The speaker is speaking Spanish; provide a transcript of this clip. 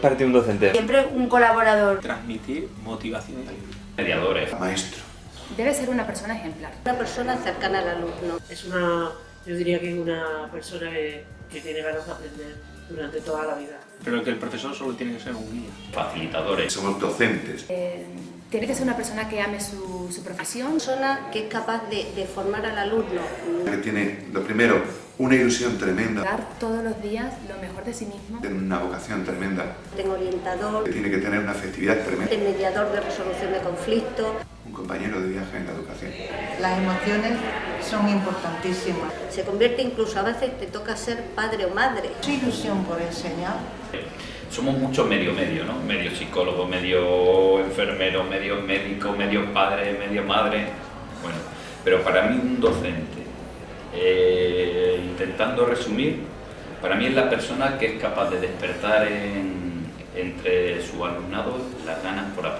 ¿Qué es para ti un docente? Siempre un colaborador. Transmitir motivación y alegría. Mediadores. Maestro. Debe ser una persona ejemplar. Una persona cercana al alumno. Es una, yo diría que es una persona que, que tiene ganas de aprender durante toda la vida. Pero que el profesor solo tiene que ser un guía. Facilitadores. Somos docentes. Eh, tiene que ser una persona que ame su, su profesión. Persona que es capaz de, de formar al alumno. Que tiene, lo primero, una ilusión tremenda. Dar todos los días lo mejor de sí mismo. Tiene una vocación tremenda. Tengo orientador. Que tiene que tener una afectividad tremenda. El mediador de resolución de conflictos. Un compañero de viaje en la educación. Las emociones son importantísimas. Se convierte incluso, a veces te toca ser padre o madre. Su ilusión por enseñar. Somos muchos medio medio, ¿no? Medio psicólogo, medio enfermero, medio médico, medio padre, medio madre. Bueno, pero para mí un docente, eh, intentando resumir, para mí es la persona que es capaz de despertar en, entre su alumnado las ganas por aprender.